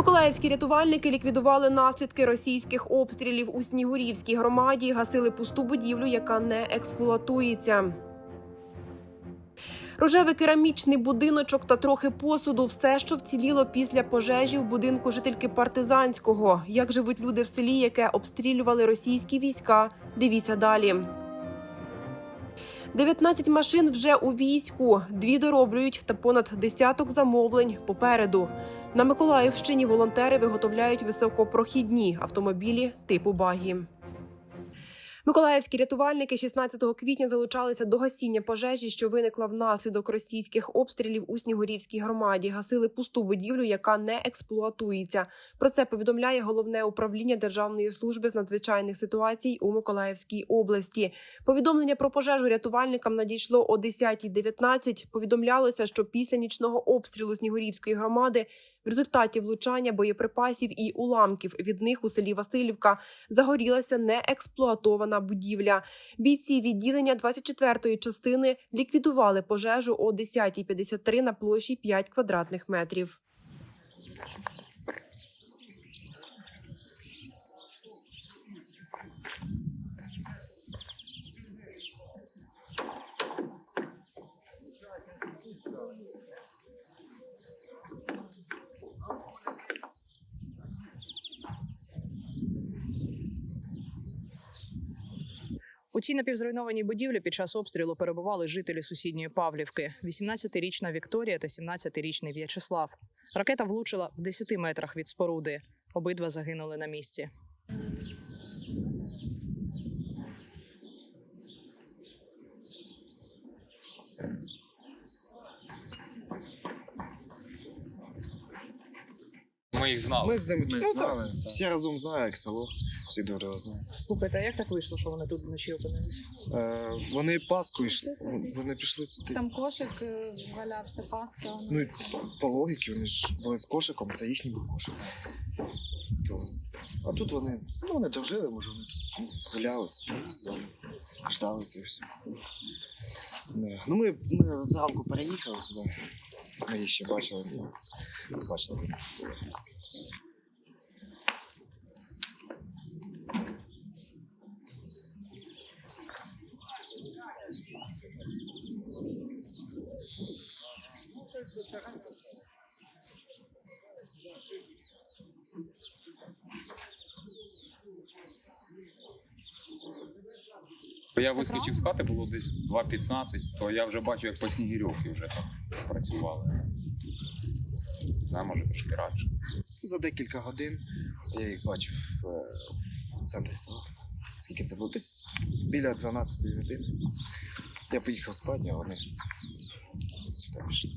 Миколаївські рятувальники ліквідували наслідки російських обстрілів у Снігурівській громаді, гасили пусту будівлю, яка не експлуатується. Рожевий керамічний будиночок та трохи посуду все, що вціліло після пожежі в будинку жительки партизанського. Як живуть люди в селі, яке обстрілювали російські війська? Дивіться далі. 19 машин вже у війську, дві дороблюють та понад десяток замовлень попереду. На Миколаївщині волонтери виготовляють високопрохідні автомобілі типу багі. Миколаївські рятувальники 16 квітня залучалися до гасіння пожежі, що виникла внаслідок російських обстрілів у Снігурівській громаді. Гасили пусту будівлю, яка не експлуатується. Про це повідомляє головне управління Державної служби з надзвичайних ситуацій у Миколаївській області. Повідомлення про пожежу рятувальникам надійшло о 10.19. Повідомлялося, що після нічного обстрілу Снігурівської громади в результаті влучання боєприпасів і уламків від них у селі Васильівка загорілася неексплуатована будівля. Бійці відділення 24-ї частини ліквідували пожежу о 10.53 на площі 5 квадратних метрів. У цій напівзруйнованій будівлі під час обстрілу перебували жителі сусідньої Павлівки: 18-річна Вікторія та 17-річний В'ячеслав. Ракета влучила в 10 метрах від споруди. Обидва загинули на місці. Ми їх знали. Ми з ними Ми ну, знали, так, так. всі разом знають, як село, всі добре знають. Слухайте, а як так вийшло, що вони тут вночі опинилися? Е, вони Пасху йшли, вони пішли сюди. Там кошик е, валявся, паска. Ну і по логіки вони ж були з кошиком, це їхній був кошик. То, а тут вони, ну вони дожили, може вони ну, гуляли собі, ждали це все. Не. Ну ми, ми зранку переїхали сюди. Ми їх ще бачили. ну, Бачили. Я вискочив з хати, було десь 2.15, то я вже бачу, як по Снігирьовці вже там працювали. Не знаю, може трошки радше. За декілька годин я їх бачив е, в центрі села. Скільки це було? Десь біля 12 години. Я поїхав спати, а вони сюди пішли.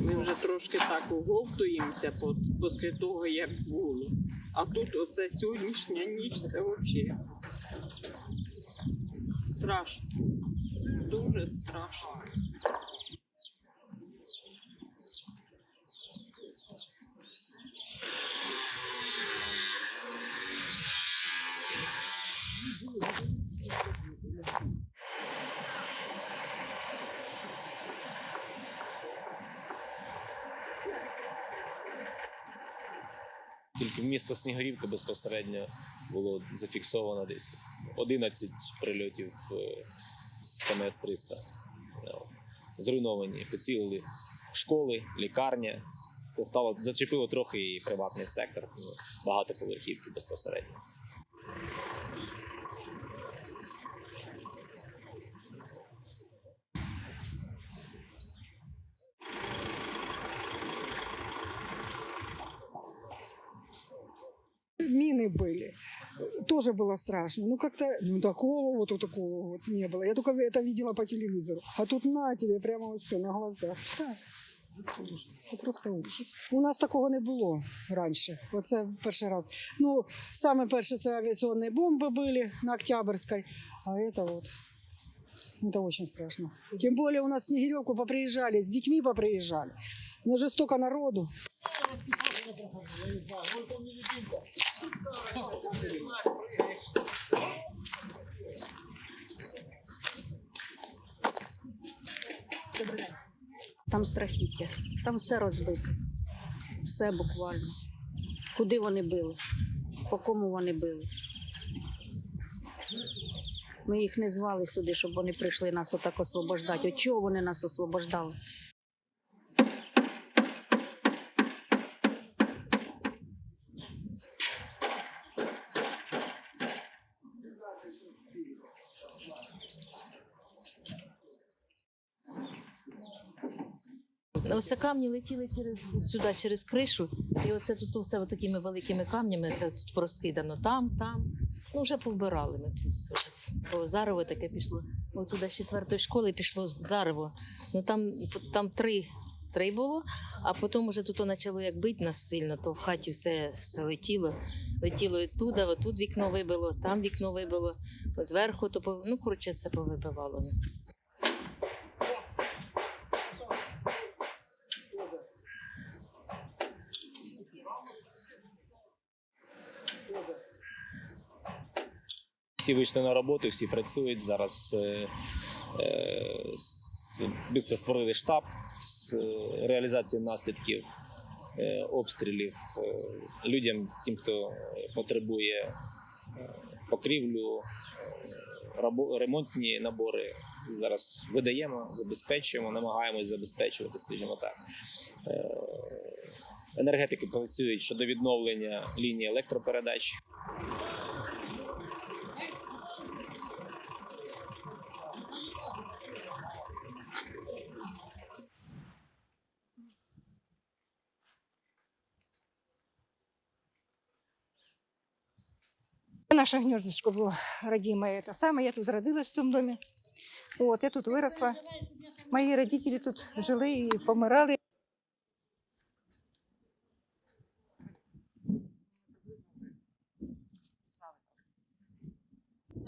Ми вже трошки так оговтуємося після того, як було. А тут оце сьогоднішня ніч це взагалі страшно. Дуже страшно. В місто Снігурівка безпосередньо було зафіксовано десь 11 прильотів е, системи С-300. Ну, Зруйновані, поцілили школи, лікарня. Це стало зачепило трохи і приватний сектор, багато багатоповерхівки безпосередньо. мины были. Тоже было страшно. Ну, как-то, ну, такого вот, вот такого вот не было. Я только это видела по телевизору. А тут на тебе прямо вот все на глазах. Так. Ужас. Це просто ужас. У нас такого не було раніше. Оце перший раз. Ну, саме перше це авіаційні бомби були на Октябрьской. А это вот. Это очень страшно. Тем более у нас в Снегиревку поприезжали, с детьми поприезжали. Но же столько народу. Там страхіття, там все розбите. Все буквально. Куди вони били? По кому вони били? Ми їх не звали сюди, щоб вони прийшли нас отак освобождати. От чого вони нас освобождали? Оце камні летіли через сюди, через кришу, і оце тут все такими великими камнями, це тут розкидано там, там. Ну, вже повбирали ми просто. Бо зарево таке пішло. От туди з четвертої школи пішло зарево. Ну там, там три, три було, а потім вже тут почало як бити нас сильно, то в хаті все, все летіло. Летіло і туди, отут вікно вибило, там вікно вибило, зверху, то ну, коротше, все повибивало. Всі вийшли на роботу, всі працюють. Зараз е, е, швидко створили штаб з е, реалізації наслідків е, обстрілів е, людям, тим, хто потребує е, покрівлю, е, ремонтні набори. Зараз видаємо, забезпечуємо, намагаємось забезпечувати, скажімо так. Е, Енергетики працюють щодо відновлення лінії електропередач. Наше гнездышко было родимое, это самое. Я тут родилась в цьому домі. От, я тут виросла. Мої родителі тут жили і помирали.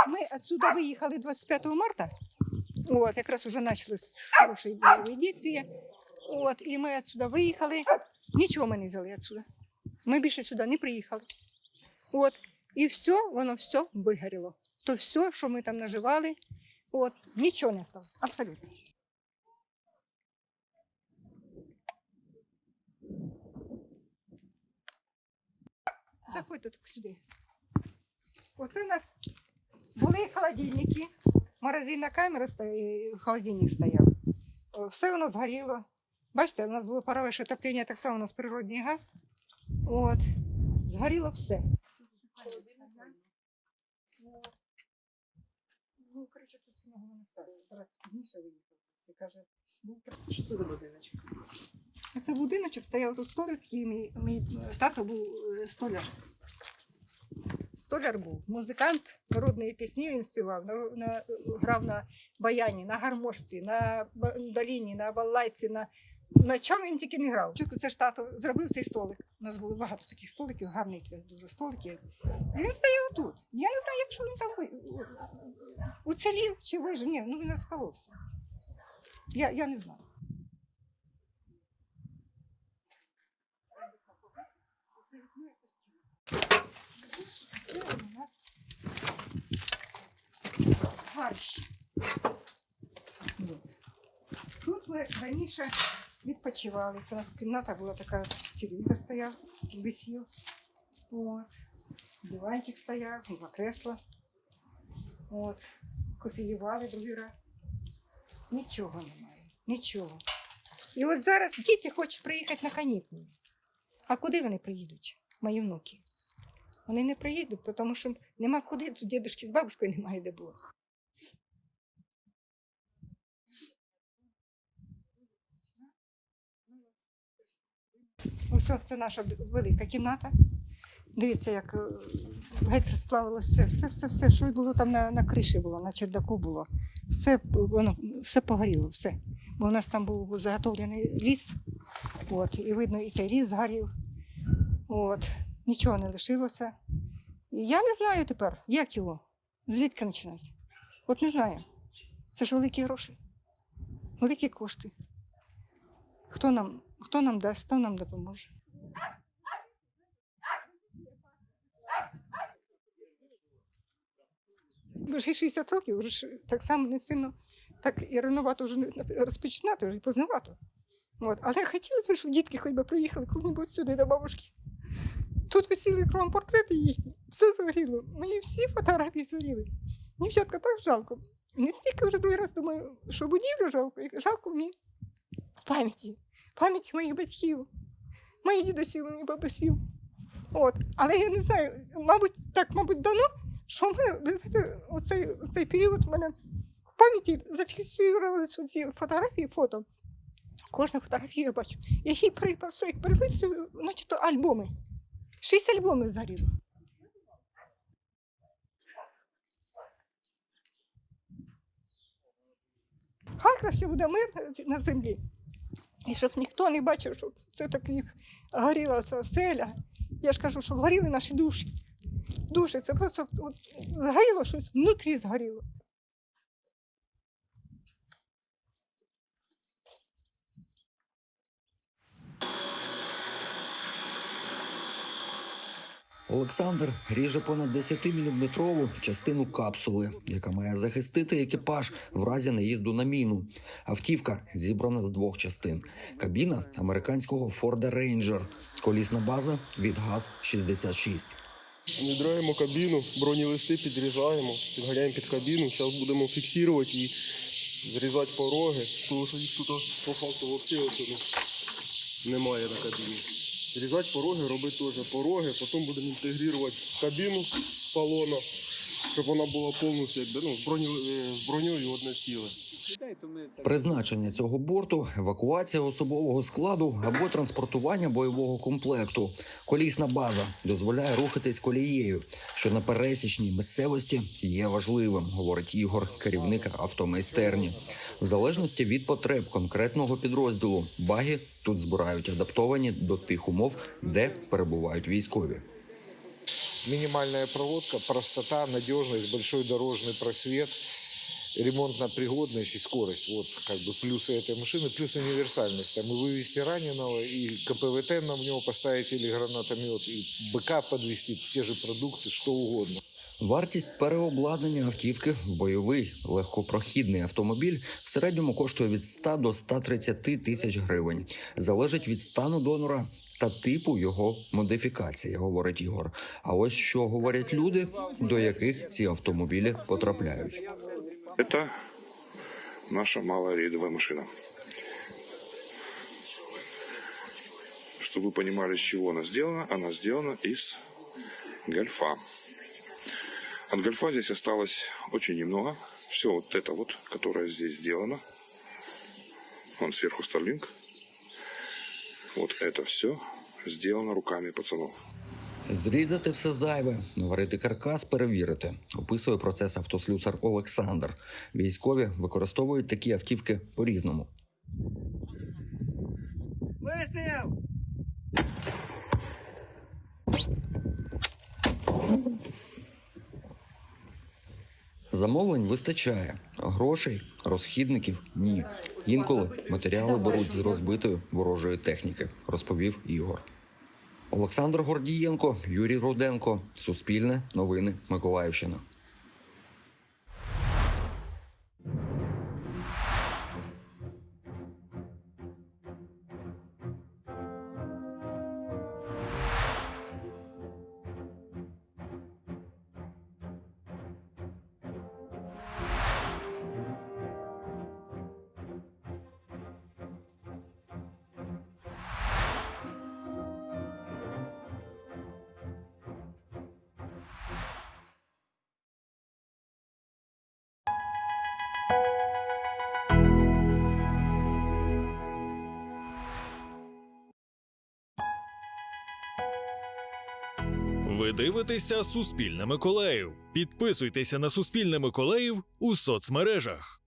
Ми отсюда виїхали 25 марта. От, якраз уже почалось хороше бойове дійствие. От, і ми отсюда виїхали. Нічого ми не взяли отсюда. Ми більше сюди не приїхали. От, і все, воно все вигоріло. То все, що ми там наживали, от, нічого не стало. Абсолютно. Заходьте сюди. Оце у нас були холодильники, морозильна камера, стоя- холодильник стояв. Все воно згоріло. Бачите, у нас було парове отоплення, так само у нас природний газ. От. Згоріло все. Ну, коротше, тут самого не ставили. Брат пізніше виїхав. Це каже, був Що це за будиночок? а це будиночок стояв тут столик, і мій, мій тато був е, столяр. Столяр був. Музикант народної пісні він співав, на, на, грав на баяні, на гармошці, на доліні, на балалайці, на, на чому він тільки не грав. Це ж тато зробив цей столик. У нас було багато таких столиків, гарних дуже столиків. І він стояв тут. Я не знаю, якщо він там уцілів чи вижив. Ні, ну він розколовся. Я, я не знаю. Тут ми раніше відпочивали. Це у нас кімната була така, телевізор стояв, висів. От. Диванчик стояв, два кресла. От. Кофеювали другий раз. Нічого немає. Нічого. І от зараз діти хочуть приїхати на канікули. А куди вони приїдуть, мої внуки? Вони не приїдуть, тому що нема куди, тут дідушки з бабушкою немає де було. Ось це наша велика кімната. Дивіться, як е, геть розплавилося все, все, все, все, що було там на, на криші було, на чердаку було. Все, воно, все погоріло, все. Бо у нас там був заготовлений ліс, от, і видно, і той ліс згорів. От, нічого не лишилося. І я не знаю тепер, як його, звідки починати. От не знаю. Це ж великі гроші, великі кошти. Хто нам, Хто нам дасть, хто нам допоможе. Вже 60 років, вже так само не сильно, так і рановато вже розпочинати, вже познавато. От. Але хотілося б, щоб дітки хоч би приїхали коли-небудь сюди до бабушки. Тут висіли кромпортрети їхні, все згоріло. Мені всі фотографії згоріли. Дівчатка так жалко. Не стільки вже другий раз думаю, що будівлю жалко, жалко мені пам'яті пам'яті моїх батьків, моїх дідусів, моїх бабусів. От. Але я не знаю, мабуть, так, мабуть, давно, що в мене, ви знаєте, оцей, оцей період в мене в пам'яті зафіксувалися ці фотографії, фото. Кожну фотографію я бачу. Я ще й припасу, їх перелистую, начебто альбоми. Шість альбомів згоріло. Хай краще буде мир на землі. І щоб ніхто не бачив, що це так їх горіла ця селя. Я ж кажу, що горіли наші душі. Душі, це просто от, згоріло щось внутрі згоріло. Олександр ріже понад 10-мм частину капсули, яка має захистити екіпаж в разі наїзду на міну. Автівка зібрана з двох частин: кабіна американського Форда Рейнджер, колісна база від ГАЗ-66. Відраємо кабіну, бронелисти підрізаємо, підганяємо під кабіну. Зараз будемо фіксувати і зрізати пороги, тому що їх тут по факту взагалі немає на кабіні. Різати пороги, робити теж пороги, потім будемо інтегрувати кабіну салона, щоб вона була повністю якби, ну, з, броні, е, з броньою одне ціле. Призначення цього борту евакуація особового складу або транспортування бойового комплекту. Колісна база дозволяє рухатись колією, що на пересічній місцевості є важливим, говорить Ігор, керівник автомайстерні. В залежності від потреб конкретного підрозділу, баги тут збирають адаптовані до тих умов, де перебувають військові. Минимальная проводка, простота, надежность, большой дорожный просвет, ремонтная пригодность и скорость. Вот как бы плюсы этой машины, плюс универсальность. Там и вывести раненого, и КПВТ на него поставить или гранатомет, и БК подвести, те же продукты, что угодно. Вартість переобладнання автівки в бойовий легкопрохідний автомобіль в середньому коштує від 100 до 130 тисяч гривень. Залежить від стану донора та типу його модифікації, говорить Ігор. А ось що говорять люди, до яких ці автомобілі потрапляють. Это наша малая рейдовая машина. Чтобы вы понимали, из чего она сделана, она сделана из гольфа. От гольфа здесь осталось очень немного. Все вот это вот, которое здесь сделано. Вон сверху Starlink. Вот это все сделано руками пацанов. Зрізати все зайве, наварити каркас, перевірити. Описує процес автослюсар Олександр. Військові використовують такі автівки по-різному. Замовлень вистачає, грошей, розхідників ні. Інколи матеріали беруть з розбитої ворожої техніки, розповів Ігор. Олександр Гордієнко, Юрій Руденко, Суспільне, Новини, Миколаївщина. Ви дивитеся Суспільне Миколаїв. Підписуйтеся на Суспільне Миколаїв у соцмережах.